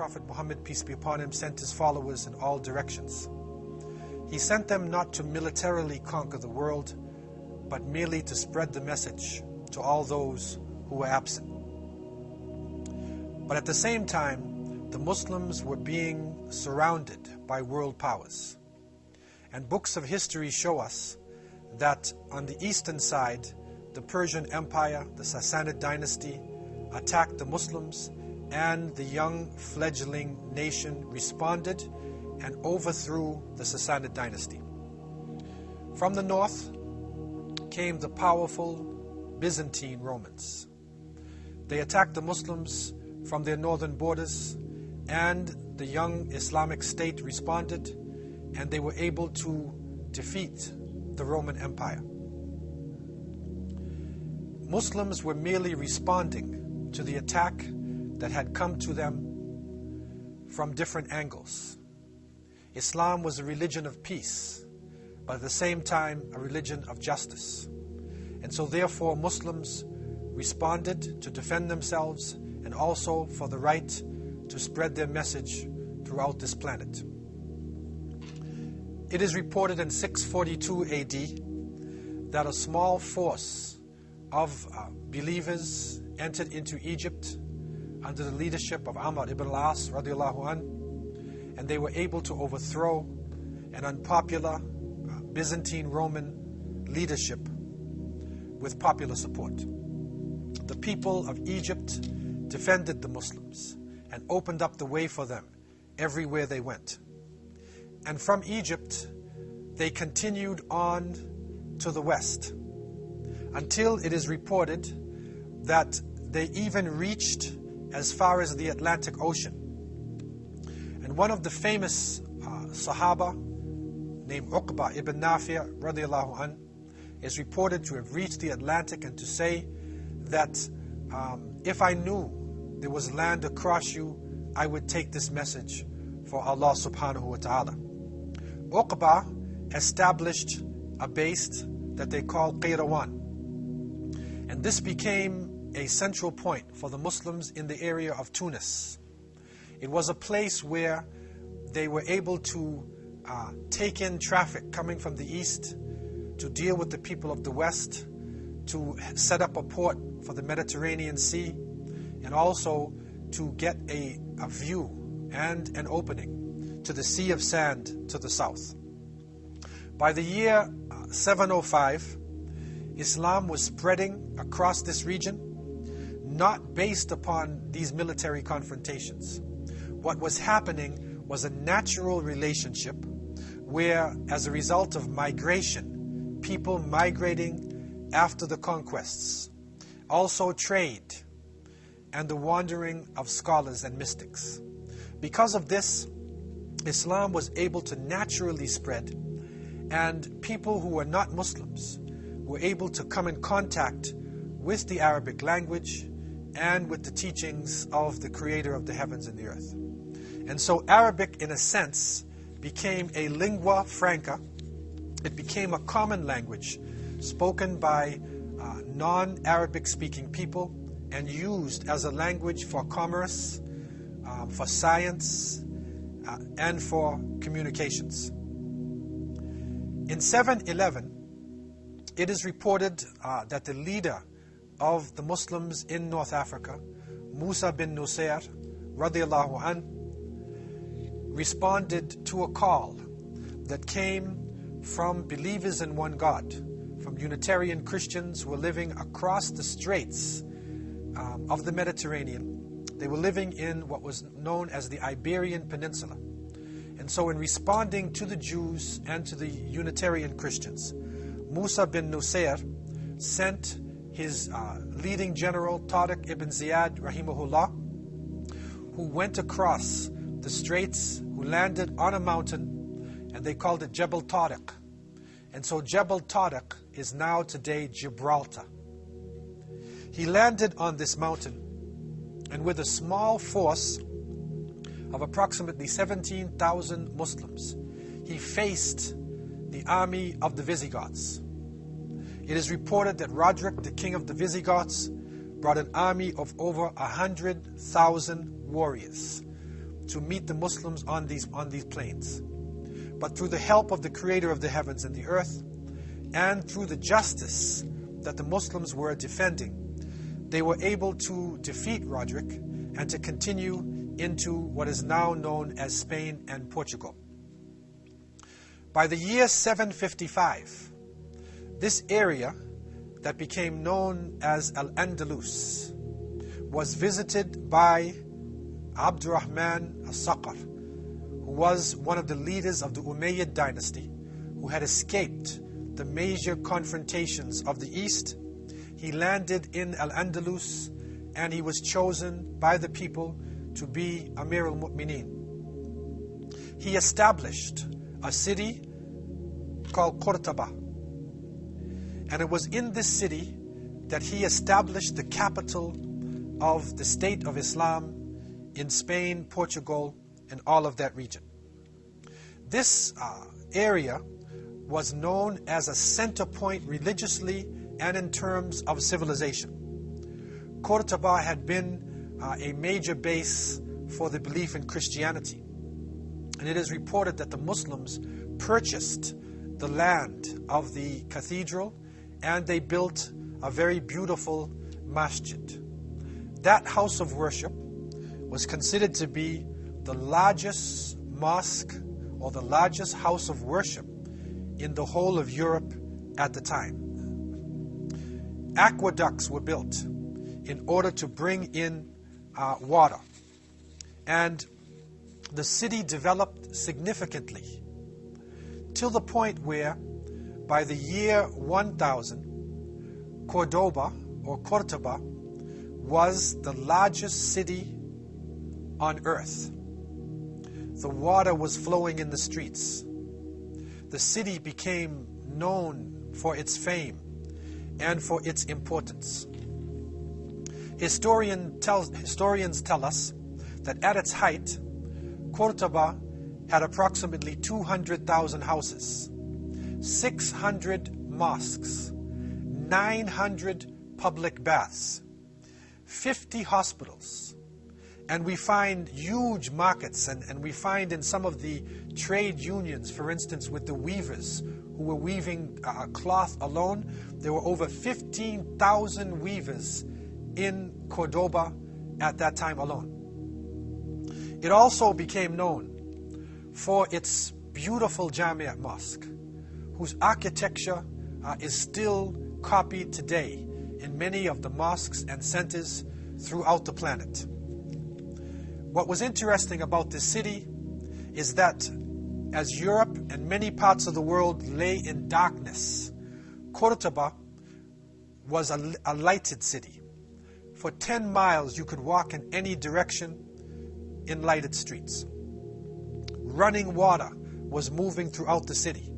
Prophet Muhammad, peace be upon him, sent his followers in all directions. He sent them not to militarily conquer the world, but merely to spread the message to all those who were absent. But at the same time, the Muslims were being surrounded by world powers. And books of history show us that on the eastern side, the Persian Empire, the Sassanid dynasty, attacked the Muslims, and the young fledgling nation responded and overthrew the Sassanid dynasty. From the north came the powerful Byzantine Romans. They attacked the Muslims from their northern borders, and the young Islamic State responded, and they were able to defeat the Roman Empire. Muslims were merely responding to the attack that had come to them from different angles. Islam was a religion of peace, but at the same time a religion of justice. And so therefore Muslims responded to defend themselves and also for the right to spread their message throughout this planet. It is reported in 642 AD that a small force of uh, believers entered into Egypt under the leadership of Amr ibn al-As radiallahu an, and they were able to overthrow an unpopular uh, Byzantine Roman leadership with popular support. The people of Egypt defended the Muslims and opened up the way for them everywhere they went. And from Egypt, they continued on to the west until it is reported that they even reached as far as the Atlantic Ocean. And one of the famous uh, Sahaba, named Uqba ibn Nafi' radiallahu an, is reported to have reached the Atlantic and to say that um, if I knew there was land across you, I would take this message for Allah subhanahu wa ta'ala. Uqba established a base that they called Qayrawan. And this became a central point for the Muslims in the area of Tunis. It was a place where they were able to uh, take in traffic coming from the east, to deal with the people of the west, to set up a port for the Mediterranean Sea, and also to get a, a view and an opening to the Sea of Sand to the south. By the year uh, 705, Islam was spreading across this region, not based upon these military confrontations. What was happening was a natural relationship where, as a result of migration, people migrating after the conquests, also trade, and the wandering of scholars and mystics. Because of this, Islam was able to naturally spread, and people who were not Muslims were able to come in contact with the Arabic language and with the teachings of the creator of the heavens and the earth. And so Arabic, in a sense, became a lingua franca. It became a common language spoken by uh, non-Arabic speaking people and used as a language for commerce, um, for science, uh, and for communications. In 711, it is reported uh, that the leader of the Muslims in North Africa, Musa bin Nusayr, radiallahu an, responded to a call that came from believers in one God, from Unitarian Christians who were living across the straits um, of the Mediterranean. They were living in what was known as the Iberian Peninsula. And so in responding to the Jews and to the Unitarian Christians, Musa bin Nusayr sent his uh, leading general, Tariq ibn Ziyad, rahimahullah, who went across the straits, who landed on a mountain, and they called it Jebel Tariq. And so Jebel Tariq is now today Gibraltar. He landed on this mountain, and with a small force of approximately 17,000 Muslims, he faced the army of the Visigoths. It is reported that Roderick, the king of the Visigoths, brought an army of over 100,000 warriors, to meet the Muslims on these, on these plains. But through the help of the Creator of the heavens and the earth, and through the justice that the Muslims were defending, they were able to defeat Roderick and to continue into what is now known as Spain and Portugal. By the year 755, this area that became known as Al-Andalus was visited by Abdurrahman al-Saqar, who was one of the leaders of the Umayyad dynasty, who had escaped the major confrontations of the East. He landed in Al-Andalus and he was chosen by the people to be Amir al-Mu'mineen. He established a city called Qurtaba. And it was in this city that he established the capital of the state of Islam in Spain, Portugal, and all of that region. This uh, area was known as a center point religiously and in terms of civilization. Cordoba had been uh, a major base for the belief in Christianity. And it is reported that the Muslims purchased the land of the cathedral and they built a very beautiful masjid. That house of worship was considered to be the largest mosque or the largest house of worship in the whole of Europe at the time. Aqueducts were built in order to bring in uh, water. And the city developed significantly till the point where by the year 1000, Cordoba or Cordoba was the largest city on earth. The water was flowing in the streets. The city became known for its fame and for its importance. Historian tells, historians tell us that at its height, Cordoba had approximately 200,000 houses, 600 mosques, 900 public baths, 50 hospitals, and we find huge markets, and, and we find in some of the trade unions, for instance, with the weavers who were weaving uh, cloth alone, there were over 15,000 weavers in Cordoba at that time alone. It also became known for its beautiful Jamiat Mosque, whose architecture uh, is still copied today in many of the mosques and centers throughout the planet. What was interesting about this city is that as Europe and many parts of the world lay in darkness, Cordoba was a, a lighted city. For 10 miles you could walk in any direction in lighted streets. Running water was moving throughout the city.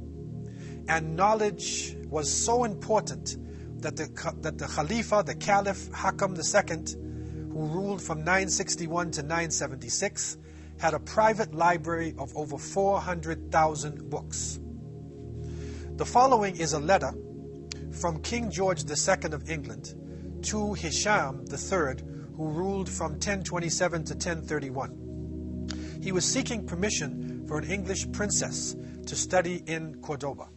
And knowledge was so important that the, that the Khalifa, the Caliph Hakam II, who ruled from 961 to 976, had a private library of over 400,000 books. The following is a letter from King George II of England to Hisham III, who ruled from 1027 to 1031. He was seeking permission for an English princess to study in Cordoba.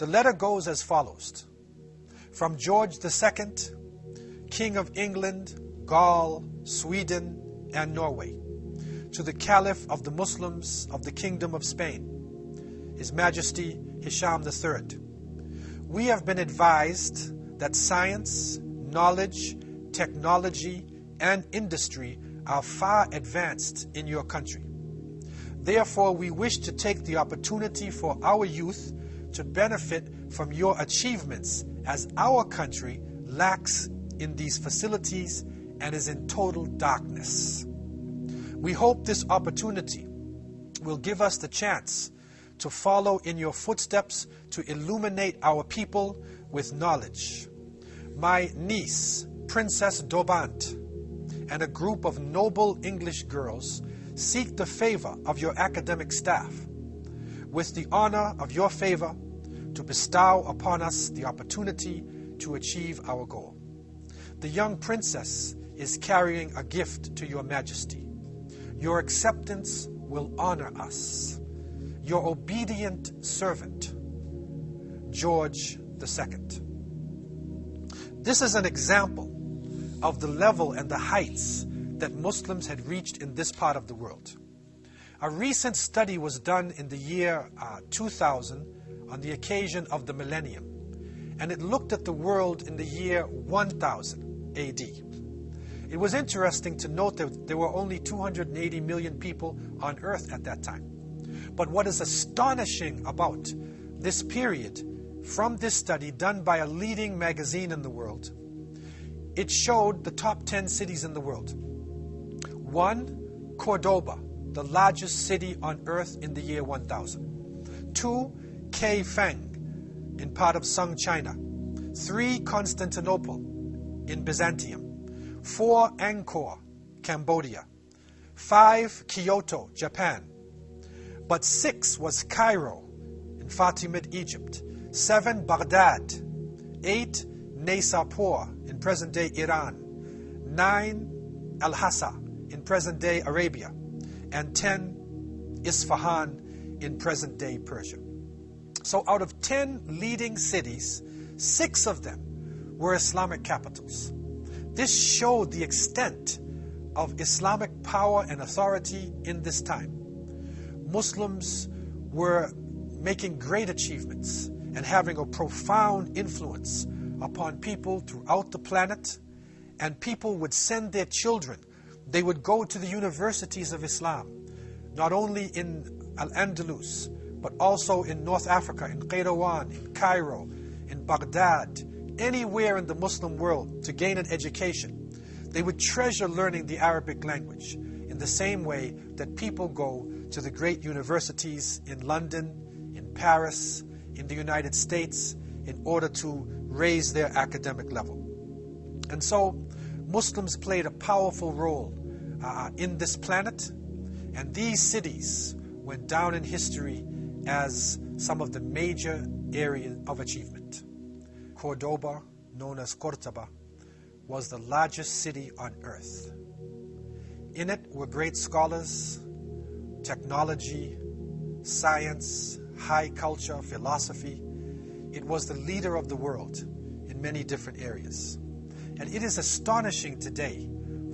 The letter goes as follows. From George II, King of England, Gaul, Sweden, and Norway, to the Caliph of the Muslims of the Kingdom of Spain, His Majesty Hisham III. We have been advised that science, knowledge, technology, and industry are far advanced in your country. Therefore, we wish to take the opportunity for our youth to benefit from your achievements as our country lacks in these facilities and is in total darkness. We hope this opportunity will give us the chance to follow in your footsteps to illuminate our people with knowledge. My niece, Princess Dobant, and a group of noble English girls seek the favor of your academic staff with the honor of your favor to bestow upon us the opportunity to achieve our goal. The young princess is carrying a gift to your majesty. Your acceptance will honor us. Your obedient servant, George II. This is an example of the level and the heights that Muslims had reached in this part of the world. A recent study was done in the year uh, 2000 on the occasion of the millennium, and it looked at the world in the year 1000 AD. It was interesting to note that there were only 280 million people on earth at that time. But what is astonishing about this period from this study done by a leading magazine in the world, it showed the top 10 cities in the world. One, Cordoba, the largest city on earth in the year 1000. Two, Kaifeng, in part of Sung China. Three, Constantinople, in Byzantium. Four, Angkor, Cambodia. Five, Kyoto, Japan. But six was Cairo, in Fatimid, Egypt. Seven, Baghdad. Eight, Naysapur, in present-day Iran. Nine, Al-Hassa, in present-day Arabia and 10 Isfahan in present day Persia. So out of 10 leading cities, six of them were Islamic capitals. This showed the extent of Islamic power and authority in this time. Muslims were making great achievements and having a profound influence upon people throughout the planet, and people would send their children they would go to the universities of Islam, not only in Al-Andalus, but also in North Africa, in Qayrawan, in Cairo, in Baghdad, anywhere in the Muslim world to gain an education. They would treasure learning the Arabic language in the same way that people go to the great universities in London, in Paris, in the United States, in order to raise their academic level. And so, Muslims played a powerful role uh, in this planet. And these cities went down in history as some of the major areas of achievement. Cordoba, known as Cordoba, was the largest city on earth. In it were great scholars, technology, science, high culture, philosophy. It was the leader of the world in many different areas. And it is astonishing today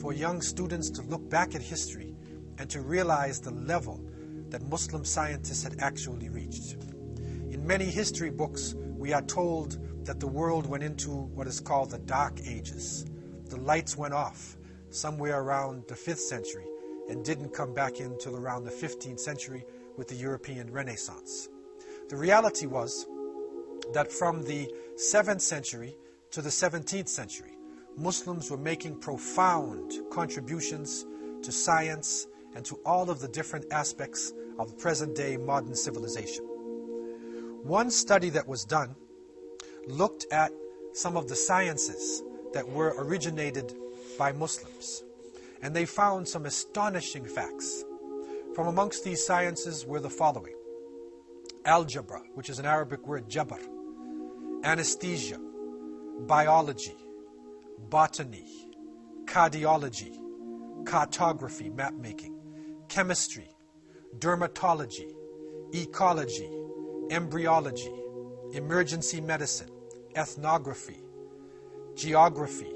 for young students to look back at history and to realize the level that Muslim scientists had actually reached. In many history books, we are told that the world went into what is called the Dark Ages. The lights went off somewhere around the 5th century and didn't come back until around the 15th century with the European Renaissance. The reality was that from the 7th century to the 17th century, Muslims were making profound contributions to science and to all of the different aspects of present day modern civilization. One study that was done looked at some of the sciences that were originated by Muslims, and they found some astonishing facts. From amongst these sciences were the following algebra, which is an Arabic word, jabr, anesthesia, biology, botany, cardiology, cartography, map making, chemistry, dermatology, ecology, embryology, emergency medicine, ethnography, geography,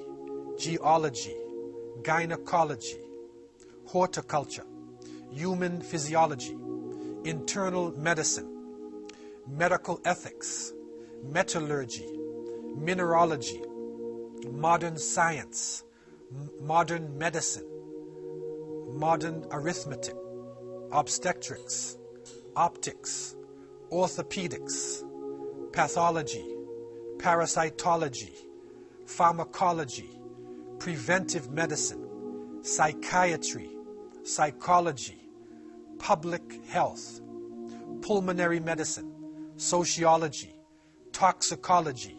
geology, gynecology, horticulture, human physiology, internal medicine, medical ethics, metallurgy, mineralogy, modern science, modern medicine, modern arithmetic, obstetrics, optics, orthopedics, pathology, parasitology, pharmacology, preventive medicine, psychiatry, psychology, public health, pulmonary medicine, sociology, toxicology,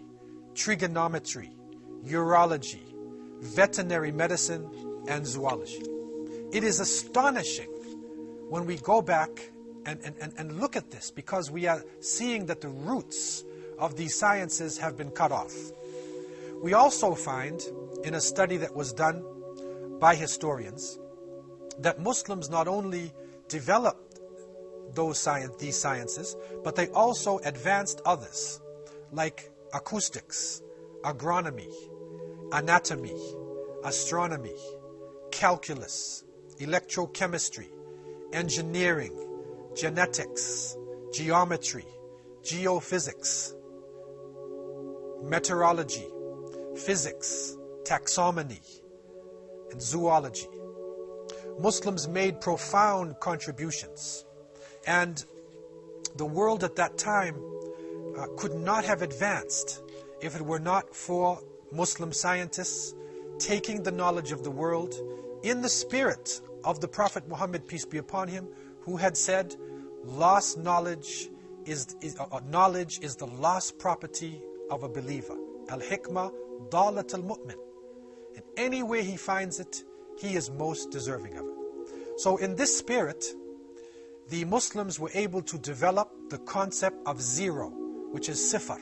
trigonometry, urology, veterinary medicine, and zoology. It is astonishing when we go back and, and, and, look at this because we are seeing that the roots of these sciences have been cut off. We also find in a study that was done by historians that Muslims not only developed those science, these sciences, but they also advanced others, like acoustics, agronomy, anatomy, astronomy, calculus, electrochemistry, engineering, genetics, geometry, geophysics, meteorology, physics, taxonomy, and zoology. Muslims made profound contributions, and the world at that time uh, could not have advanced if it were not for Muslim scientists taking the knowledge of the world in the spirit of the Prophet Muhammad, peace be upon him, who had said, lost knowledge is, is uh, knowledge is the lost property of a believer. Al-hikmah dalat al-mu'min. In any way he finds it, he is most deserving of it. So in this spirit, the Muslims were able to develop the concept of zero, which is sifar.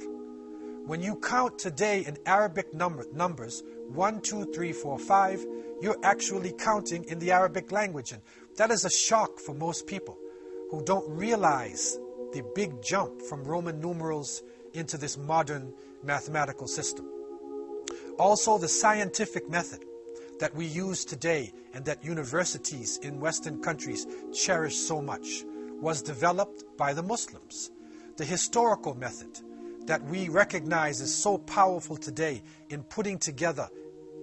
When you count today in Arabic number, numbers, one, two, three, four, five, you're actually counting in the Arabic language. And that is a shock for most people who don't realize the big jump from Roman numerals into this modern mathematical system. Also, the scientific method that we use today and that universities in Western countries cherish so much was developed by the Muslims. The historical method that we recognize is so powerful today in putting together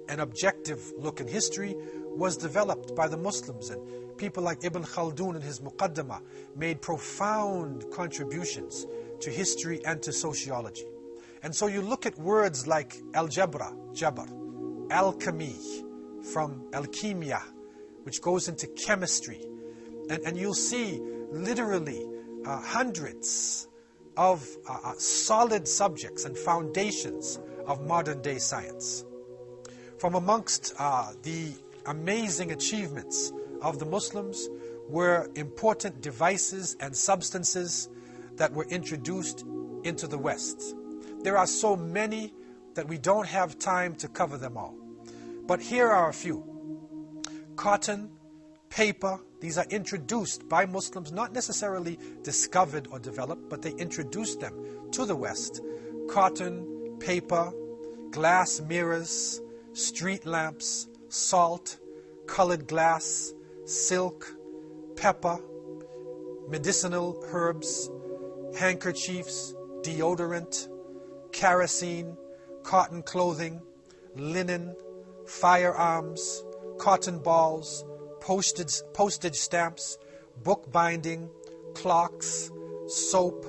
an objective look in history was developed by the Muslims and people like Ibn Khaldun and his Muqaddimah made profound contributions to history and to sociology. And so you look at words like algebra, jabr, alchemy, from alchemia, which goes into chemistry. And, and you'll see literally uh, hundreds of uh, uh, solid subjects and foundations of modern day science. From amongst uh, the amazing achievements of the Muslims were important devices and substances that were introduced into the West. There are so many that we don't have time to cover them all. But here are a few. Cotton, paper, these are introduced by Muslims, not necessarily discovered or developed, but they introduced them to the West. Cotton, paper, glass mirrors, street lamps, salt, colored glass, silk, pepper, medicinal herbs, handkerchiefs, deodorant, kerosene, cotton clothing, linen, firearms, cotton balls, postage, postage stamps, bookbinding, clocks, soap,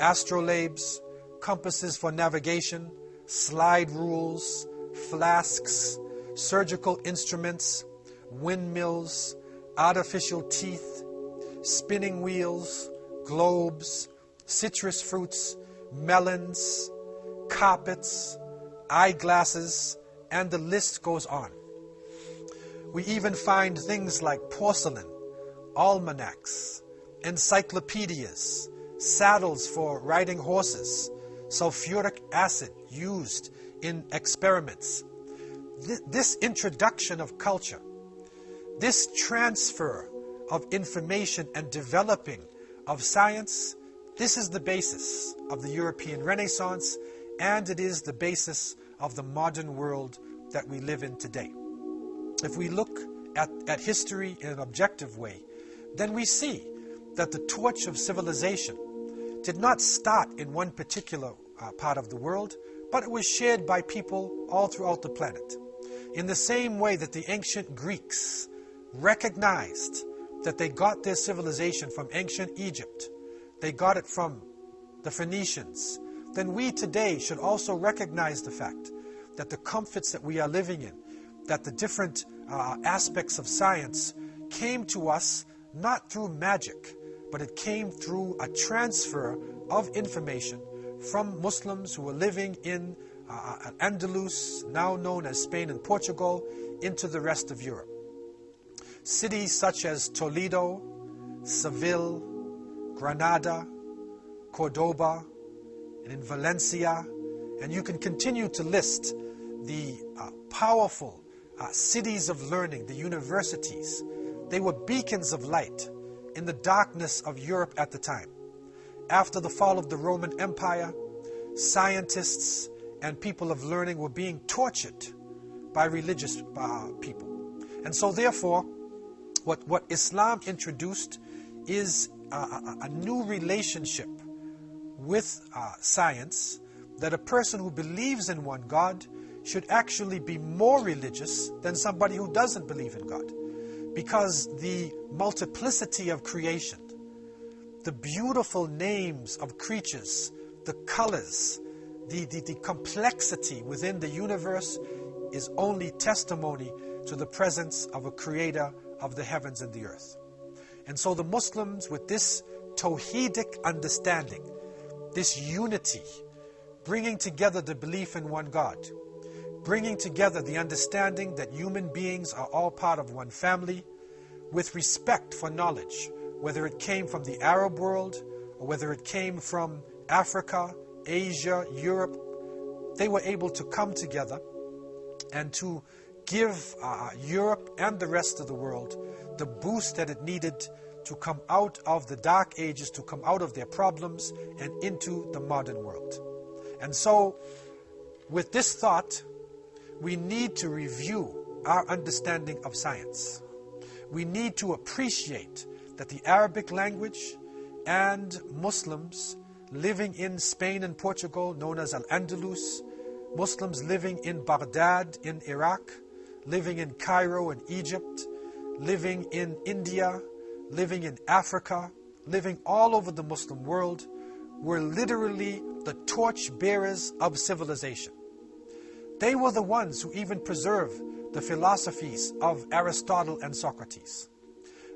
astrolabes, compasses for navigation, slide rules, flasks, surgical instruments, windmills, artificial teeth, spinning wheels, globes, citrus fruits, melons, carpets, eyeglasses, and the list goes on. We even find things like porcelain, almanacs, encyclopedias, saddles for riding horses, sulfuric acid used in experiments. This introduction of culture, this transfer of information and developing of science, this is the basis of the European Renaissance and it is the basis of the modern world that we live in today. If we look at, at history in an objective way, then we see that the torch of civilization did not start in one particular uh, part of the world, but it was shared by people all throughout the planet. In the same way that the ancient Greeks recognized that they got their civilization from ancient Egypt, they got it from the Phoenicians, then we today should also recognize the fact that the comforts that we are living in, that the different uh, aspects of science came to us not through magic, but it came through a transfer of information from Muslims who were living in uh, Andalus, now known as Spain and Portugal, into the rest of Europe. Cities such as Toledo, Seville, Granada, Cordoba, and in Valencia, and you can continue to list the uh, powerful uh, cities of learning, the universities They were beacons of light in the darkness of Europe at the time. After the fall of the Roman Empire, scientists and people of learning were being tortured by religious uh, people. And so, therefore, what, what Islam introduced is a, a, a new relationship with uh, science that a person who believes in one God should actually be more religious than somebody who doesn't believe in God. Because the multiplicity of creation, the beautiful names of creatures, the colors, the, the, the complexity within the universe is only testimony to the presence of a creator of the heavens and the earth. And so the Muslims, with this Tawhidic understanding, this unity, bringing together the belief in one God, bringing together the understanding that human beings are all part of one family, with respect for knowledge, whether it came from the Arab world or whether it came from Africa, Asia, Europe, they were able to come together and to give uh, Europe and the rest of the world the boost that it needed to come out of the dark ages, to come out of their problems and into the modern world. And so, with this thought, we need to review our understanding of science. We need to appreciate that the Arabic language and Muslims living in Spain and Portugal, known as Al-Andalus, Muslims living in Baghdad in Iraq, living in Cairo in Egypt, living in India, living in Africa, living all over the Muslim world, were literally the torch bearers of civilization. They were the ones who even preserved the philosophies of Aristotle and Socrates.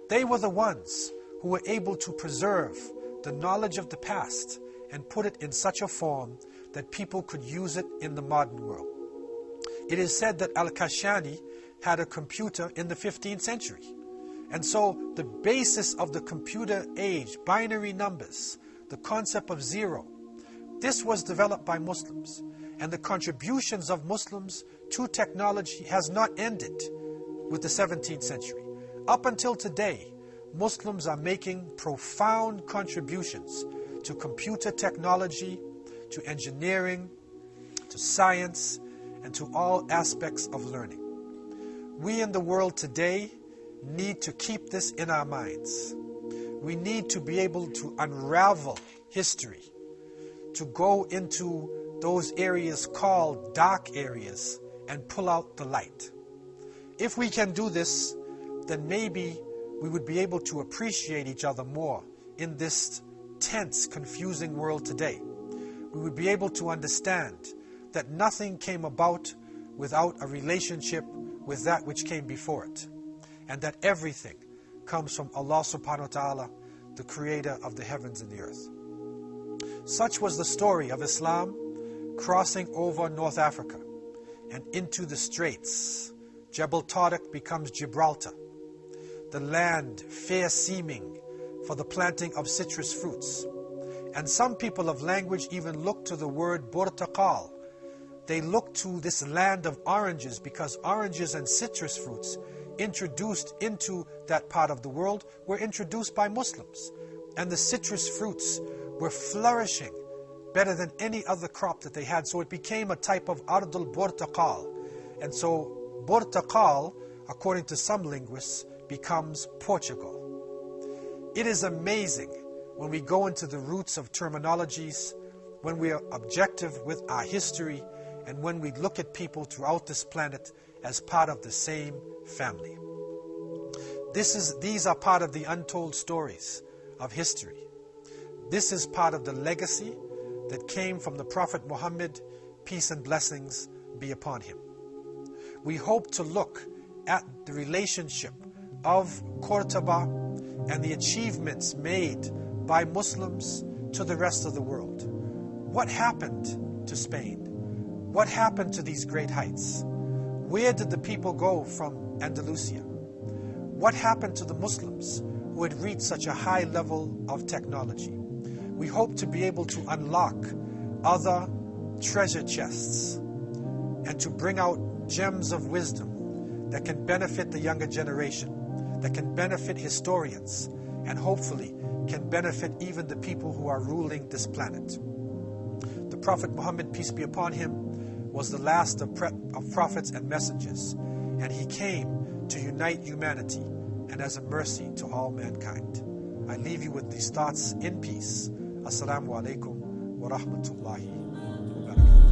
They were the ones who were able to preserve the knowledge of the past and put it in such a form that people could use it in the modern world. It is said that Al-Kashani had a computer in the 15th century. And so the basis of the computer age, binary numbers, the concept of zero, this was developed by Muslims. And the contributions of Muslims to technology has not ended with the 17th century. Up until today, Muslims are making profound contributions to computer technology, to engineering, to science, and to all aspects of learning. We in the world today need to keep this in our minds. We need to be able to unravel history, to go into those areas called dark areas and pull out the light. If we can do this, then maybe we would be able to appreciate each other more in this tense, confusing world today. We would be able to understand that nothing came about without a relationship with that which came before it. And that everything comes from Allah subhanahu wa ta'ala, the creator of the heavens and the earth. Such was the story of Islam crossing over North Africa and into the straits. Jebel Tariq becomes Gibraltar. The land fair seeming for the planting of citrus fruits. And some people of language even look to the word Burtaqal. They look to this land of oranges because oranges and citrus fruits introduced into that part of the world were introduced by Muslims. And the citrus fruits were flourishing better than any other crop that they had. So it became a type of Ardul Burtaqal. And so Burtaqal, according to some linguists, becomes Portugal. It is amazing when we go into the roots of terminologies, when we are objective with our history, and when we look at people throughout this planet as part of the same family. This is, these are part of the untold stories of history. This is part of the legacy that came from the Prophet Muhammad, peace and blessings be upon him. We hope to look at the relationship of Cordoba and the achievements made by Muslims to the rest of the world. What happened to Spain? What happened to these great heights? Where did the people go from Andalusia? What happened to the Muslims who had reached such a high level of technology? We hope to be able to unlock other treasure chests and to bring out gems of wisdom that can benefit the younger generation that can benefit historians and hopefully can benefit even the people who are ruling this planet. The Prophet Muhammad, peace be upon him, was the last of, of prophets and messengers, and he came to unite humanity and as a mercy to all mankind. I leave you with these thoughts in peace. السلام عليكم ورحمة الله وبركاته.